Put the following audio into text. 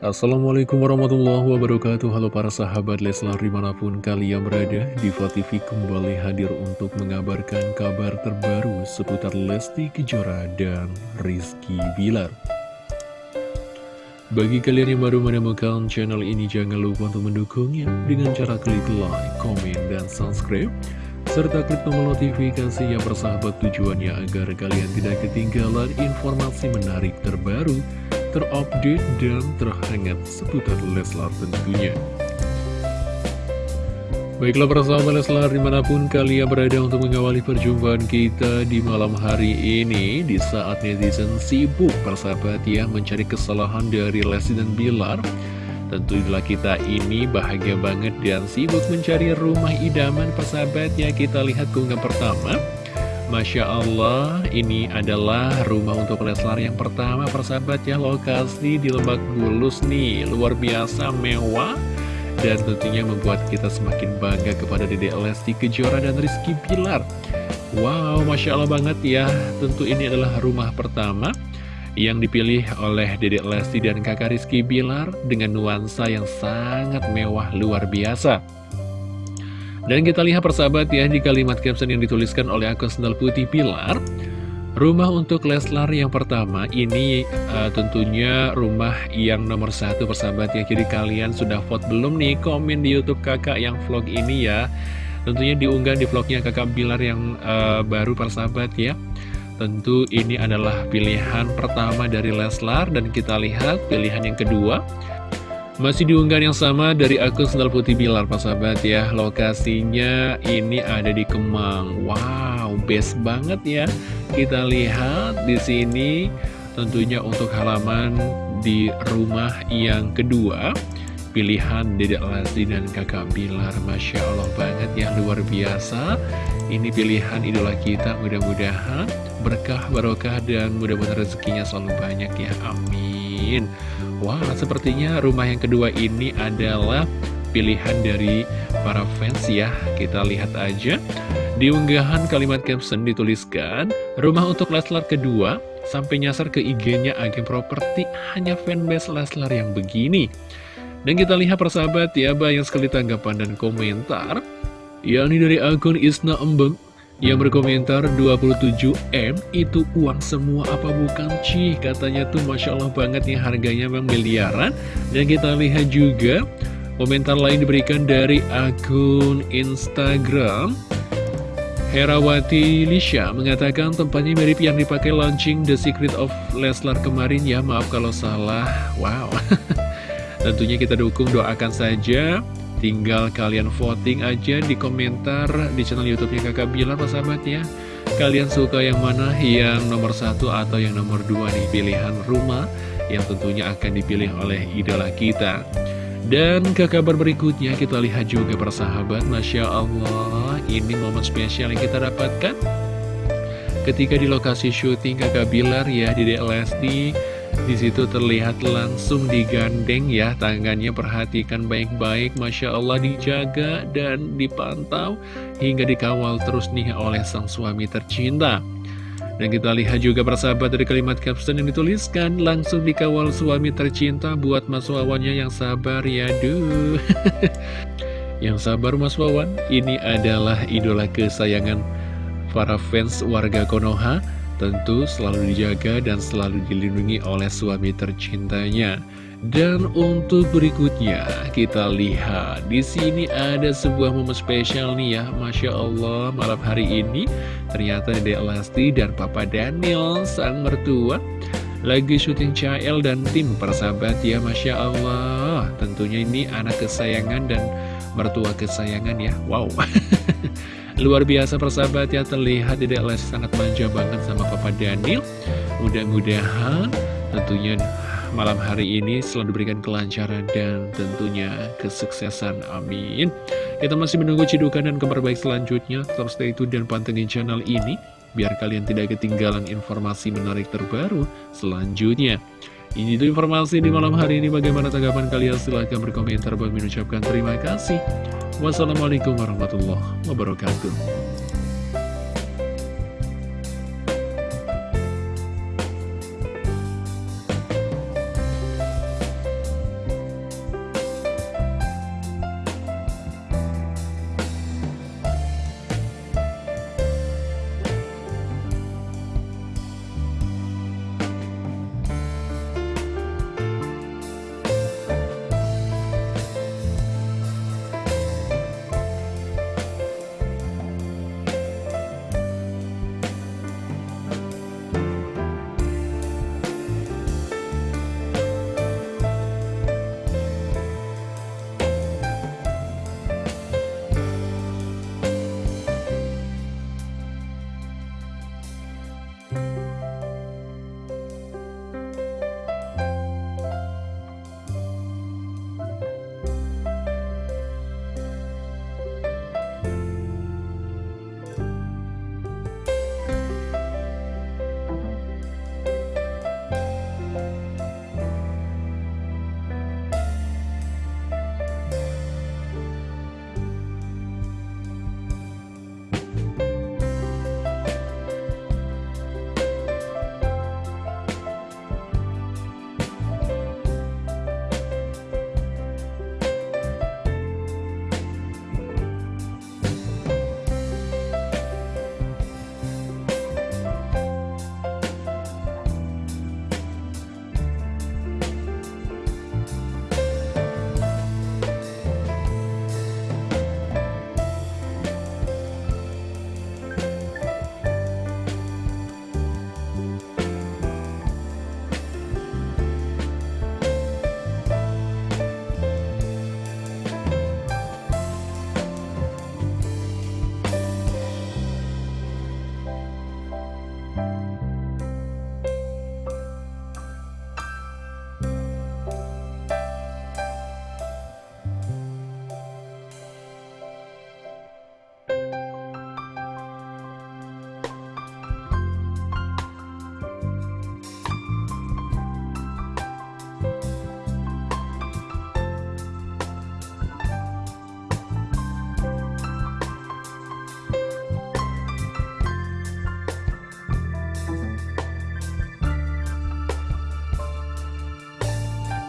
Assalamualaikum warahmatullahi wabarakatuh. Halo para sahabat Leslar di mana pun kalian berada Diva TV kembali hadir untuk mengabarkan kabar terbaru seputar Lesti Kejora dan Rizky Bilar. Bagi kalian yang baru menemukan channel ini jangan lupa untuk mendukungnya Dengan cara klik like, komen, dan subscribe serta klik tombol notifikasi yang bersahabat tujuannya agar kalian tidak ketinggalan informasi menarik terbaru terupdate dan terhangat seputar Leslar tentunya. Baiklah persahabat Leslar di mana pun kalian berada untuk mengawali perjumpaan kita di malam hari ini. Di saat netizen sibuk persahabat ya mencari kesalahan dari Lesti dan Bilar Tentu itulah kita ini bahagia banget dan sibuk mencari rumah idaman persahabat ya. Kita lihat keunggahan pertama Masya Allah, ini adalah rumah untuk Leslar yang pertama persahabat ya Lokasi di Lebak Bulus nih, luar biasa mewah Dan tentunya membuat kita semakin bangga kepada Dede Lesti Kejora dan Rizky Pilar Wow, Masya Allah banget ya. Tentu ini adalah rumah pertama yang dipilih oleh Dede Lesti dan kakak Rizky Bilar dengan nuansa yang sangat mewah luar biasa. Dan kita lihat persahabat ya di kalimat caption yang dituliskan oleh akun sendal putih Pilar Rumah untuk Leslar yang pertama ini uh, tentunya rumah yang nomor satu persahabat ya. Jadi kalian sudah vote belum nih? Komen di Youtube kakak yang vlog ini ya. Tentunya diunggah di vlognya kakak Bilar yang uh, baru persahabat ya. Tentu ini adalah pilihan pertama dari Leslar. Dan kita lihat pilihan yang kedua masih diunggah yang sama dari akun Sendal Putih Bilar, Pak Sahabat ya. Lokasinya ini ada di Kemang. Wow, best banget ya. Kita lihat di sini tentunya untuk halaman di rumah yang kedua. Pilihan Dedek Lesti dan kakak Bilar Masya Allah banget ya, luar biasa Ini pilihan idola kita Mudah-mudahan berkah, barokah, dan mudah-mudahan rezekinya selalu banyak ya Amin Wah, sepertinya rumah yang kedua ini adalah pilihan dari para fans ya. Kita lihat aja. Di unggahan kalimat caption dituliskan, rumah untuk Leslar kedua sampai nyasar ke IG-nya agen properti hanya fanbase Leslar yang begini. Dan kita lihat persahabat ya, banyak sekali tanggapan dan komentar. Yakni dari akun Isna Embeng yang berkomentar 27M itu uang semua apa bukan Cih katanya tuh Masya Allah banget nih harganya memang miliaran. Dan kita lihat juga komentar lain diberikan dari akun Instagram. Herawati Lisha mengatakan tempatnya mirip yang dipakai launching The Secret of Leslar kemarin. Ya Maaf kalau salah. Wow. Tentunya kita dukung doakan saja Tinggal kalian voting aja di komentar di channel YouTube-nya Kakak Bilar, sahabat ya. Kalian suka yang mana? Yang nomor satu atau yang nomor dua nih pilihan rumah yang tentunya akan dipilih oleh idola kita. Dan ke kabar berikutnya kita lihat juga persahabat Masya Allah ini momen spesial yang kita dapatkan Ketika di lokasi syuting kakak Bilar ya di DLSD di situ terlihat langsung digandeng ya tangannya perhatikan baik-baik Masya Allah dijaga dan dipantau hingga dikawal terus nih oleh sang suami tercinta. Dan kita lihat juga persahabat dari kalimat caption yang dituliskan langsung dikawal suami tercinta buat Mas Wawannya yang sabar ya duh. Yang sabar Mas Wawan ini adalah idola kesayangan para fans warga Konoha tentu selalu dijaga dan selalu dilindungi oleh suami tercintanya. Dan untuk berikutnya kita lihat. Di sini ada sebuah momen spesial nih ya, masya Allah malam hari ini. Ternyata Dede Lesti dan Papa Daniel sang mertua lagi syuting CL dan tim persahabat ya Masya Allah. Tentunya ini anak kesayangan dan mertua kesayangan ya. Wow Luar biasa persahabat ya terlihat Dedek Lesti sangat manja banget sama Papa Daniel. Mudah-mudahan tentunya malam hari ini selalu diberikan kelancaran dan tentunya kesuksesan amin. Kita masih menunggu cidukan dan kabar baik selanjutnya. Tetap stay tune dan pantengin channel ini Biar kalian tidak ketinggalan informasi menarik terbaru selanjutnya ini itu informasi di malam hari ini. Bagaimana tanggapan kalian? Silahkan berkomentar. Bagi mengucapkan terima kasih. Wassalamualaikum warahmatullahi wabarakatuh.